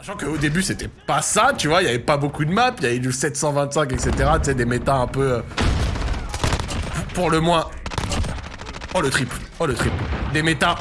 Sachant qu'au début, c'était pas ça, tu vois, il y avait pas beaucoup de maps, il y avait du 725, etc., tu sais, des méta un peu... euh, Pour le moins... Oh, le triple, oh, le triple. Des méta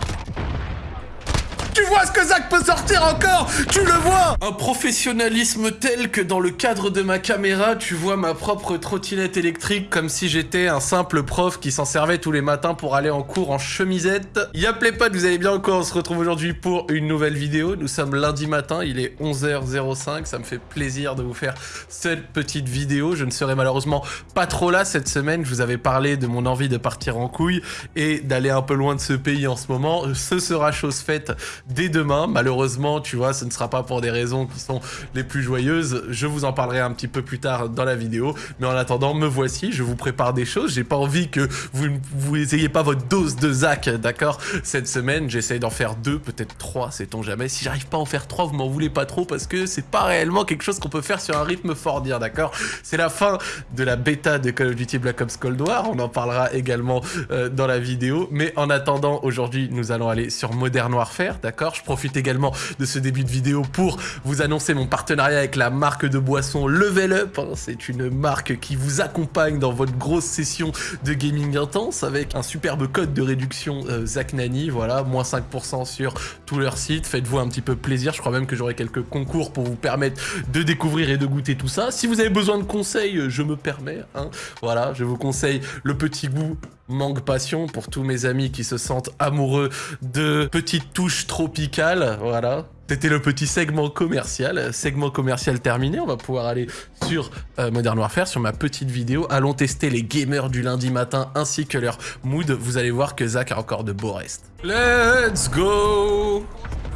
tu vois ce que Zach peut sortir encore? Tu le vois Un professionnalisme tel que dans le cadre de ma caméra, tu vois ma propre trottinette électrique comme si j'étais un simple prof qui s'en servait tous les matins pour aller en cours en chemisette. Y'a les potes, vous allez bien encore On se retrouve aujourd'hui pour une nouvelle vidéo. Nous sommes lundi matin, il est 11h05. Ça me fait plaisir de vous faire cette petite vidéo. Je ne serai malheureusement pas trop là cette semaine. Je vous avais parlé de mon envie de partir en couille et d'aller un peu loin de ce pays en ce moment. Ce sera chose faite dès demain. Malheureusement, tu vois, ce ne sera pas pour des raisons qui sont les plus joyeuses. Je vous en parlerai un petit peu plus tard dans la vidéo. Mais en attendant, me voici. Je vous prépare des choses. J'ai pas envie que vous vous ayez pas votre dose de Zach, d'accord Cette semaine, j'essaye d'en faire deux, peut-être trois, sait-on jamais. Si j'arrive pas à en faire trois, vous m'en voulez pas trop parce que c'est pas réellement quelque chose qu'on peut faire sur un rythme fort dire, d'accord C'est la fin de la bêta de Call of Duty Black Ops Cold War. On en parlera également euh, dans la vidéo. Mais en attendant, aujourd'hui, nous allons aller sur Modern Warfare, d'accord je profite également de ce début de vidéo pour vous annoncer mon partenariat avec la marque de boisson Level Up. C'est une marque qui vous accompagne dans votre grosse session de gaming intense avec un superbe code de réduction euh, Zach Nani. Voilà, moins 5% sur tout leur site. Faites-vous un petit peu plaisir. Je crois même que j'aurai quelques concours pour vous permettre de découvrir et de goûter tout ça. Si vous avez besoin de conseils, euh, je me permets. Hein. Voilà, je vous conseille le petit goût manque passion pour tous mes amis qui se sentent amoureux de petites touches tropicales, voilà. C'était le petit segment commercial. Segment commercial terminé, on va pouvoir aller sur euh, Modern Warfare, sur ma petite vidéo. Allons tester les gamers du lundi matin ainsi que leur mood. Vous allez voir que Zach a encore de beaux restes. Let's go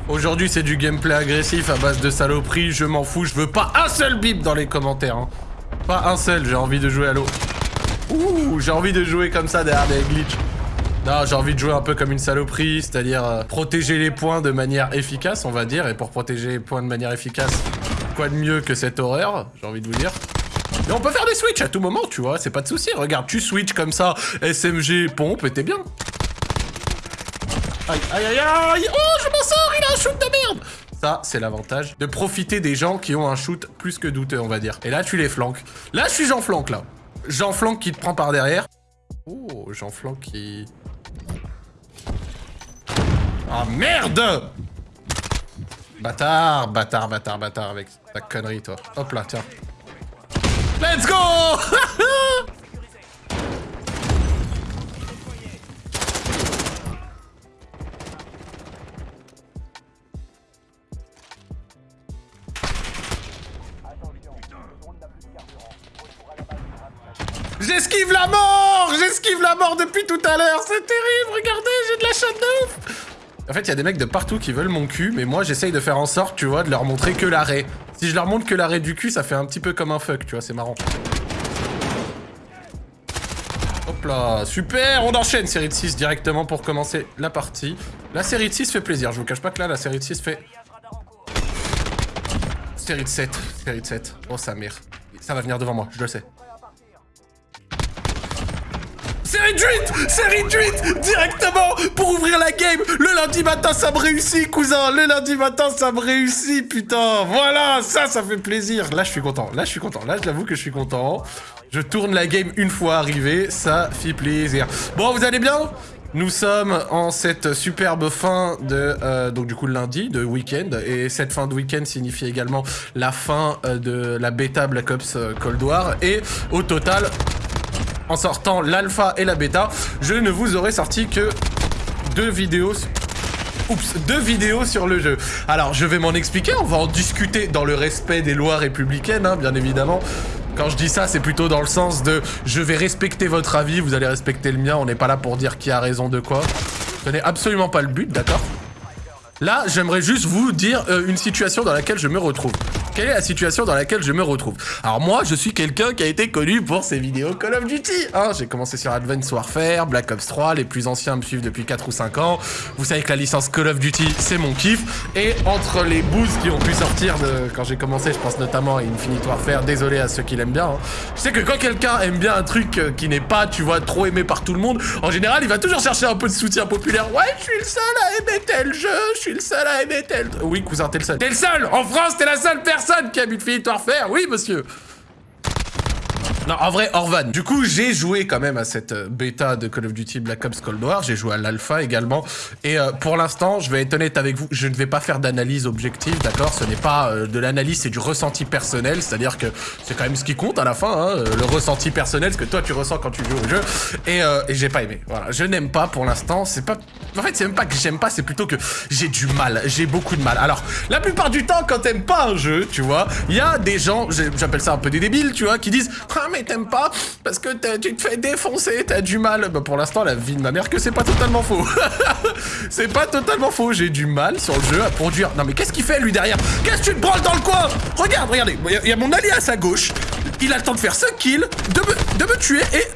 Aujourd'hui, c'est du gameplay agressif à base de saloperie. Je m'en fous, je veux pas un seul bip dans les commentaires. Hein. Pas un seul, j'ai envie de jouer à l'eau. J'ai envie de jouer comme ça derrière des glitches. Non, j'ai envie de jouer un peu comme une saloperie, c'est-à-dire euh, protéger les points de manière efficace, on va dire. Et pour protéger les points de manière efficace, quoi de mieux que cette horreur, j'ai envie de vous dire. Mais on peut faire des switches à tout moment, tu vois, c'est pas de souci. Regarde, tu switches comme ça, SMG, pompe, et t'es bien. Aïe, aïe, aïe, aïe Oh, je m'en sors, il a un shoot de merde ça, c'est l'avantage de profiter des gens qui ont un shoot plus que douteux, on va dire. Et là, tu les flanques. Là, je suis Jean Flanque, là. Jean Flanque qui te prend par derrière. Oh, Jean Flanque qui... Ah, merde Bâtard, bâtard, bâtard, bâtard avec ta connerie, toi. Hop là, tiens. Let's go J'esquive la mort J'esquive la mort depuis tout à l'heure C'est terrible, regardez, j'ai de la chatte de ouf En fait, il y a des mecs de partout qui veulent mon cul, mais moi, j'essaye de faire en sorte, tu vois, de leur montrer que l'arrêt. Si je leur montre que l'arrêt du cul, ça fait un petit peu comme un fuck, tu vois, c'est marrant. Hop là, super On enchaîne série de 6 directement pour commencer la partie. La série de 6 fait plaisir, je vous cache pas que là, la série de 6 fait... Série de 7, série de 7. Oh, sa mère. Ça va venir devant moi, je le sais. C'est réduite C'est réduite Directement Pour ouvrir la game Le lundi matin, ça me réussit, cousin Le lundi matin, ça me réussit, putain Voilà Ça, ça fait plaisir Là, je suis content. Là, je suis content. Là, je l'avoue que je suis content. Je tourne la game une fois arrivé. Ça fait plaisir. Bon, vous allez bien? Nous sommes en cette superbe fin de, euh, donc du coup, lundi, de week-end. Et cette fin de week-end signifie également la fin euh, de la bêta Black Ops euh, Cold War. Et au total, en sortant l'alpha et la bêta, je ne vous aurais sorti que deux vidéos... Oups, deux vidéos sur le jeu. Alors, je vais m'en expliquer, on va en discuter dans le respect des lois républicaines, hein, bien évidemment. Quand je dis ça, c'est plutôt dans le sens de je vais respecter votre avis, vous allez respecter le mien, on n'est pas là pour dire qui a raison de quoi. Ce n'est absolument pas le but, d'accord? Là, j'aimerais juste vous dire euh, une situation dans laquelle je me retrouve. Quelle est la situation dans laquelle je me retrouve? Alors moi, je suis quelqu'un qui a été connu pour ses vidéos Call of Duty. Hein. J'ai commencé sur Advanced Warfare, Black Ops 3, les plus anciens me suivent depuis 4 ou 5 ans. Vous savez que la licence Call of Duty, c'est mon kiff. Et entre les boosts qui ont pu sortir de quand j'ai commencé, je pense notamment à Infinite Warfare, désolé à ceux qui l'aiment bien. Hein. Je sais que quand quelqu'un aime bien un truc euh, qui n'est pas, tu vois, trop aimé par tout le monde, en général, il va toujours chercher un peu de soutien populaire. Ouais, je suis le seul à aimer tel jeu, je suis suis le seul à aimer tel... Oui, cousin, t'es le seul. T'es le seul En France, t'es la seule personne qui a vu Philippe Warfare Oui, monsieur non, en vrai, Orvan. Du coup, j'ai joué quand même à cette euh, bêta de Call of Duty Black Ops Cold War. J'ai joué à l'alpha également. Et euh, pour l'instant, je vais être honnête avec vous, je ne vais pas faire d'analyse objective, d'accord? Ce n'est pas euh, de l'analyse, c'est du ressenti personnel. C'est-à-dire que c'est quand même ce qui compte à la fin, hein, le ressenti personnel, ce que toi tu ressens quand tu joues au jeu. Et, et j'ai pas aimé. Voilà, je n'aime pas pour l'instant. C'est pas... En fait, c'est même pas que j'aime pas, c'est plutôt que j'ai du mal. J'ai beaucoup de mal. Alors, la plupart du temps, quand t'aimes pas un jeu, tu vois, il y a des gens, j'appelle ça un peu des débiles, tu vois, qui disent ah, mais t'aimes pas parce que tu te fais défoncer, t'as du mal. Bah pour l'instant, la vie de ma mère que c'est pas totalement faux. c'est pas totalement faux. J'ai du mal sur le jeu à produire. Non mais qu'est-ce qu'il fait lui derrière? Qu'est-ce que tu te branles dans le coin? Regarde, regardez. Il y, a mon allié à sa gauche. Il a le temps de faire 5 kills, de me, de me tuer et...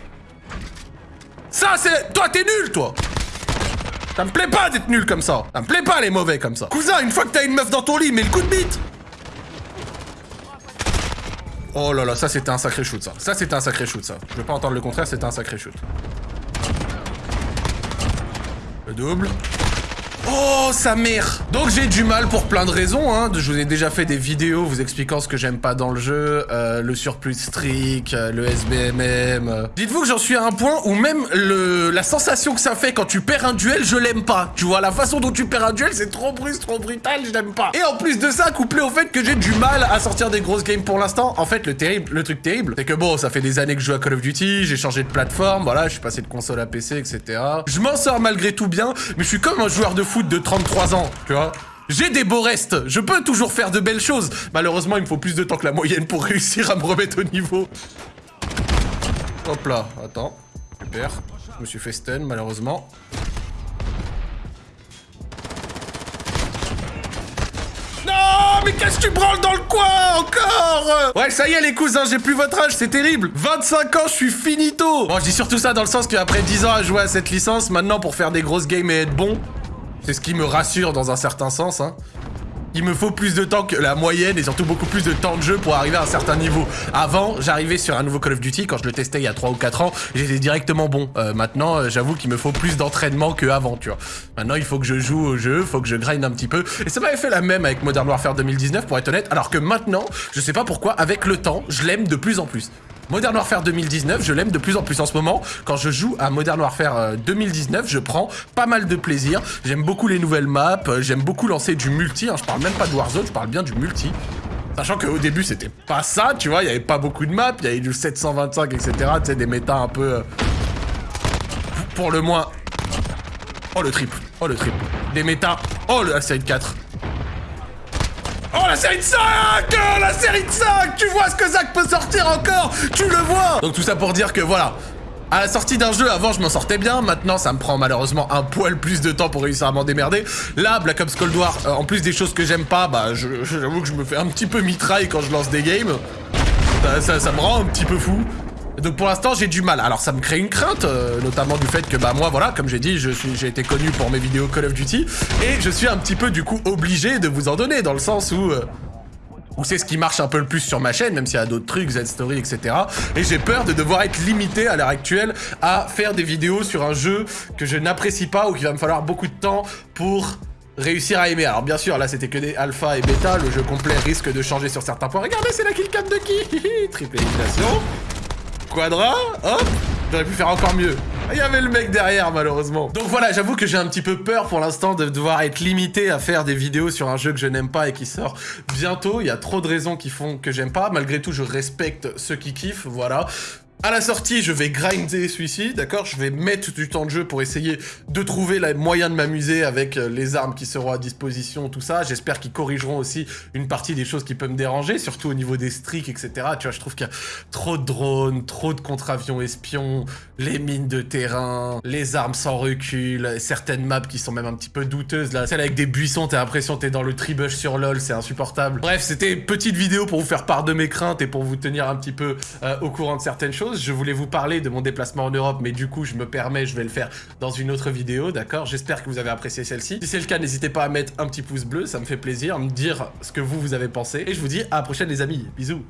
Ça c'est... Toi t'es nul toi ça me plaît pas d'être nul comme ça. Ça me plaît pas les mauvais comme ça. Cousin, une fois que t'as une meuf dans ton lit, mets le coup de bite. Oh là là, ça c'était un sacré shoot ça. Ça c'était un sacré shoot ça. Je veux pas entendre le contraire, c'était un sacré shoot. Le double. Oh, sa mère Donc j'ai du mal pour plein de raisons, hein. Je vous ai déjà fait des vidéos vous expliquant ce que j'aime pas dans le jeu, euh, le surplus strict, euh, le SBMM... Euh. Dites-vous que j'en suis à un point où même le, la sensation que ça fait quand tu perds un duel, je l'aime pas. Tu vois, la façon dont tu perds un duel, c'est trop brusque, trop brutal, je l'aime pas. Et en plus de ça, couplé au fait que j'ai du mal à sortir des grosses games pour l'instant, en fait, le terrible, le truc terrible, c'est que bon, ça fait des années que je joue à Call of Duty, j'ai changé de plateforme, voilà, je suis passé de console à PC, etc. Je m'en sors malgré tout bien, mais je suis comme un joueur de foot de 33 ans, tu vois. J'ai des beaux restes, je peux toujours faire de belles choses. Malheureusement, il me faut plus de temps que la moyenne pour réussir à me remettre au niveau. Hop là, attends. Super. Je me suis fait stun, malheureusement. Non, mais qu'est-ce que tu branles dans le coin encore? Ouais, ça y est les cousins, j'ai plus votre âge, c'est terrible 25 ans, je suis finito Bon, je dis surtout ça dans le sens qu'après 10 ans à jouer à cette licence, maintenant pour faire des grosses games et être bon, c'est ce qui me rassure dans un certain sens. Hein. Il me faut plus de temps que la moyenne et surtout beaucoup plus de temps de jeu pour arriver à un certain niveau. Avant, j'arrivais sur un nouveau Call of Duty, quand je le testais il y a 3 ou 4 ans, j'étais directement bon. Euh, maintenant, euh, j'avoue qu'il me faut plus d'entraînement qu'avant, tu vois. Maintenant, il faut que je joue au jeu, faut que je grind un petit peu. Et ça m'avait fait la même avec Modern Warfare 2019, pour être honnête, alors que maintenant, je sais pas pourquoi, avec le temps, je l'aime de plus en plus. Modern Warfare 2019, je l'aime de plus en plus en ce moment. Quand je joue à Modern Warfare 2019, euh, je prends pas mal de plaisir. J'aime beaucoup les nouvelles maps, euh, j'aime beaucoup lancer du multi. Hein. Je parle même pas de Warzone, je parle bien du multi. Sachant qu'au début, c'était pas ça, tu vois, il y avait pas beaucoup de maps, il y avait du 725, etc. Tu sais, des méta un peu... Euh, pour le moins... Oh, le triple. Oh, le triple. Des méta... Oh, le série 4. Oh la série de 5 La série de 5 Tu vois ce que Zach peut sortir encore Tu le vois Donc tout ça pour dire que voilà, à la sortie d'un jeu, avant je m'en sortais bien, maintenant ça me prend malheureusement un poil plus de temps pour réussir à m'en démerder. Là, Black Ops Cold War, euh, en plus des choses que j'aime pas, bah j'avoue que je me fais un petit peu mitraille quand je lance des games. Ça me rend un petit peu fou. Donc pour l'instant j'ai du mal. Alors ça me crée une crainte, euh, notamment du fait que bah moi voilà, comme j'ai dit, j'ai été connu pour mes vidéos Call of Duty et je suis un petit peu du coup obligé de vous en donner dans le sens où euh, c'est ce qui marche un peu le plus sur ma chaîne, même s'il y a d'autres trucs, Z-Story, etc. Et j'ai peur de devoir être limité à l'heure actuelle à faire des vidéos sur un jeu que je n'apprécie pas ou qu'il va me falloir beaucoup de temps pour réussir à aimer. Alors bien sûr, là c'était que des alpha et bêta, le jeu complet risque de changer sur certains points. Regardez, c'est la killcam de qui? Triple élimination. Hop, j'aurais pu faire encore mieux. Il y avait le mec derrière, malheureusement. Donc voilà, j'avoue que j'ai un petit peu peur pour l'instant de devoir être limité à faire des vidéos sur un jeu que je n'aime pas et qui sort bientôt. Il y a trop de raisons qui font que j'aime pas. Malgré tout, je respecte ceux qui kiffent, voilà. À la sortie, je vais grinder celui-ci, d'accord? Je vais mettre du temps de jeu pour essayer de trouver le moyen de m'amuser avec euh, les armes qui seront à disposition, tout ça. J'espère qu'ils corrigeront aussi une partie des choses qui peuvent me déranger, surtout au niveau des streaks, etc. Tu vois, je trouve qu'il y a trop de drones, trop de contre-avions espions, les mines de terrain, les armes sans recul, certaines maps qui sont même un petit peu douteuses, là. Celle avec des buissons, t'as l'impression que t'es dans le tribush sur LoL, c'est insupportable. Bref, c'était petite vidéo pour vous faire part de mes craintes et pour vous tenir un petit peu euh, au courant de certaines choses. Je voulais vous parler de mon déplacement en Europe, mais du coup, je me permets, je vais le faire dans une autre vidéo, d'accord? J'espère que vous avez apprécié celle-ci. Si c'est le cas, n'hésitez pas à mettre un petit pouce bleu, ça me fait plaisir, me dire ce que vous, vous avez pensé. Et je vous dis à la prochaine, les amis. Bisous